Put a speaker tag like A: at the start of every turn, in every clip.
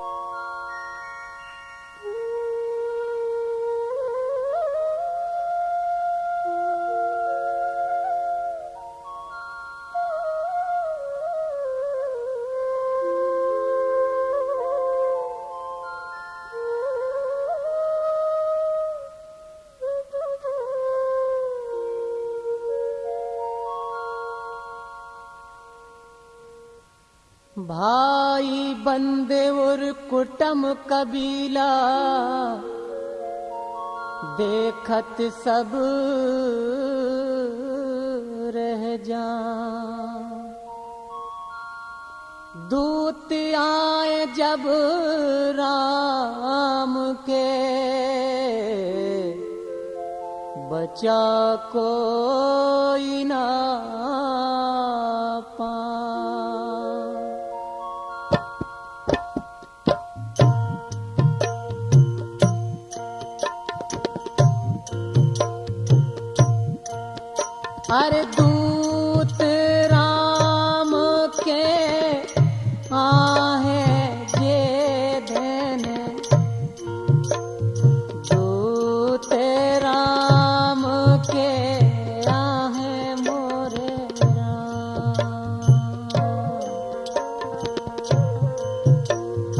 A: you भाई बंदे और कुटम कबीला देखत सब रह जा दूत आए जब राम के बचा कोई ना पा अरे दूत राम के आहे जे धन। दूत राम के आहे मोरे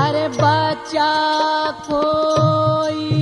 A: अरे बच्चा कोई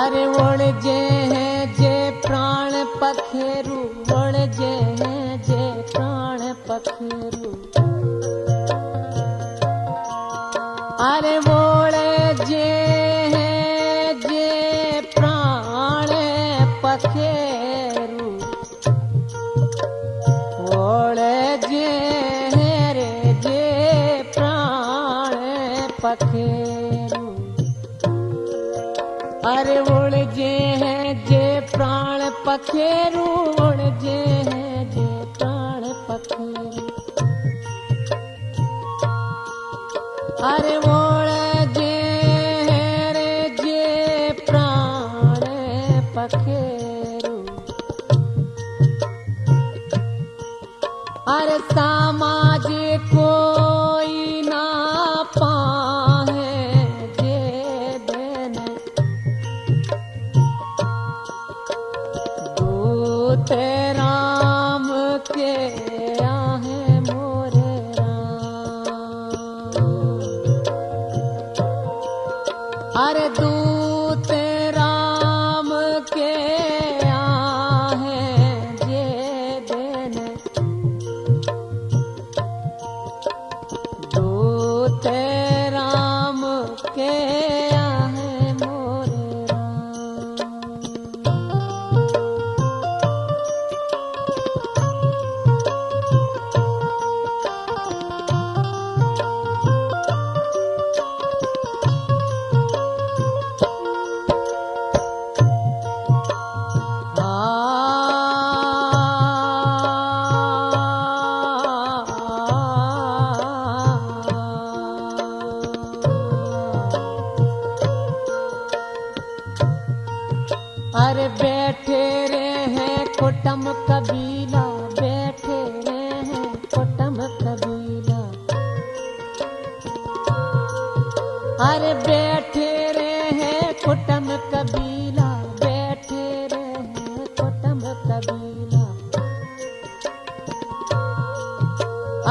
A: अरे वण पखेरु। अरे ओळ जे हैं जे प्राण पखेरु ओळ जे हैं जे प्राण पखेरु। अरे ओळ जे हैं रे जे प्राण पखेरु। अरे समाज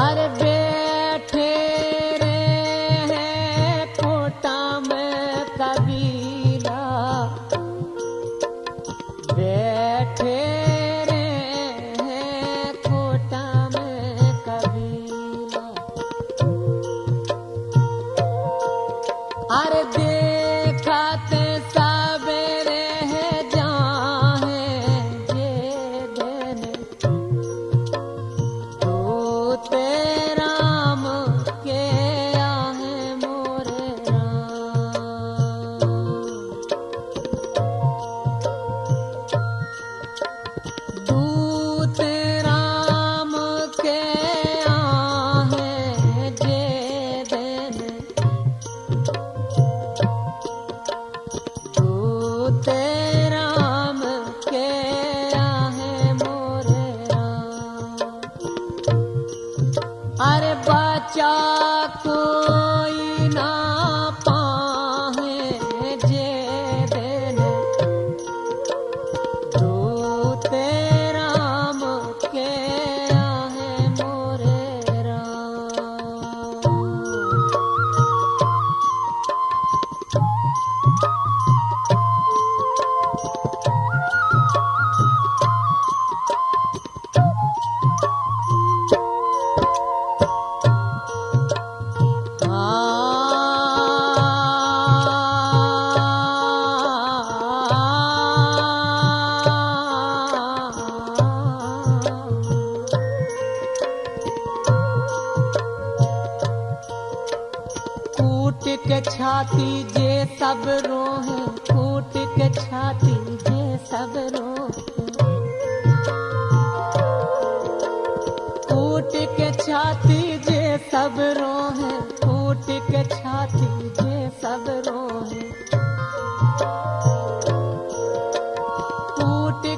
A: Arab टूट के छाती जे सब रो है टूट के छाती जे सब रो है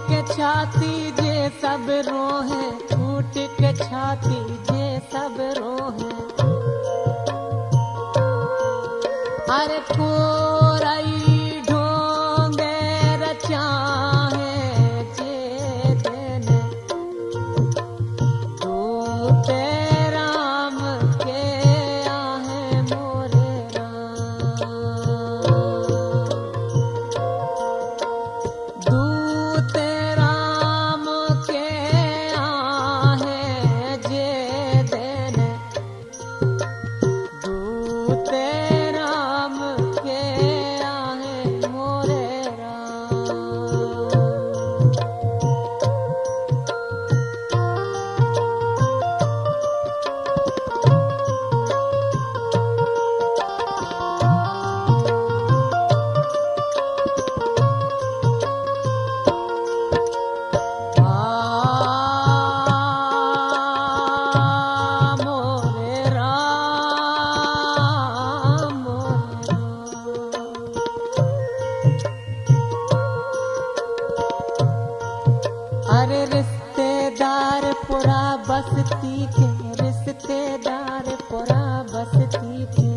A: के छाती जे सब रो है के छाती जे सब रो रिश्तेदार पुरा बस्ती के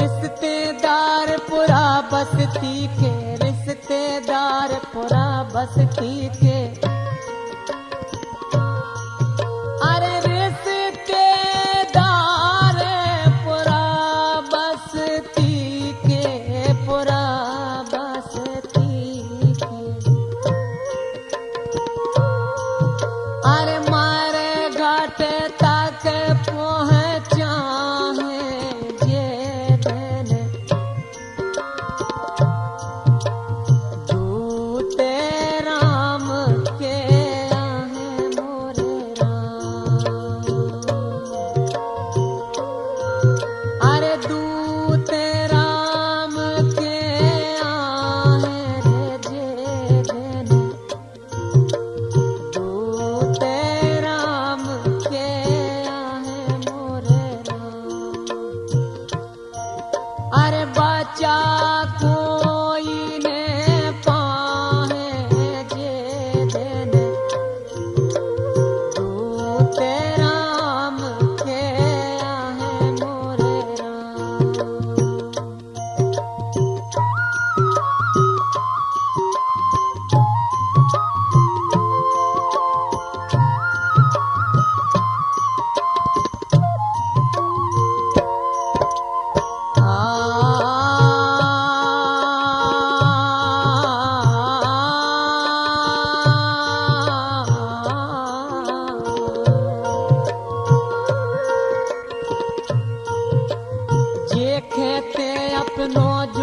A: रिश्तेदार पुरा बस्ती थे रिश्तेदार पुरा बसती no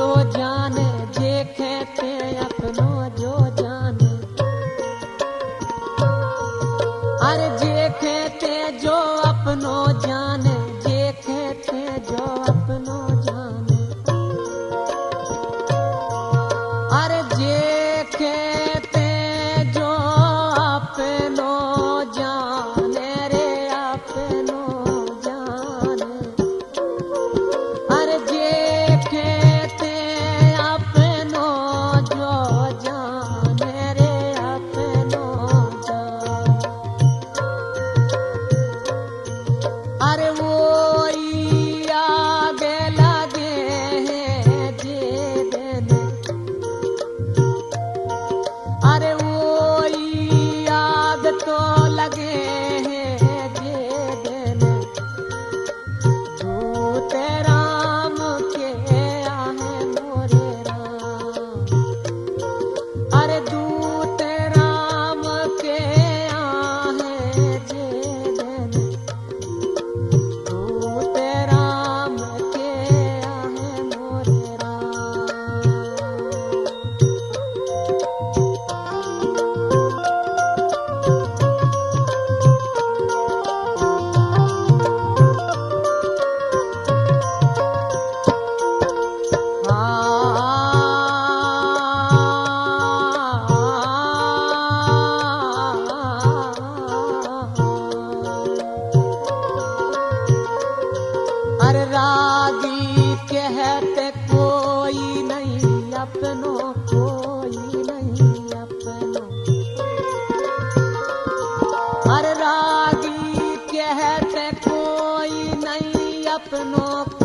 A: सपनों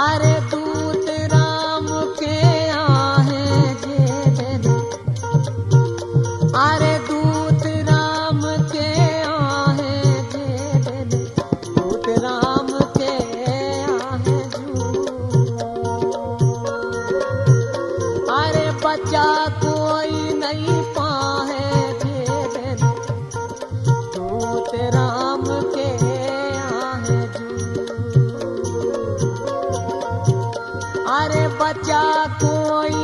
A: अरे दूत अरे बच्चा कोई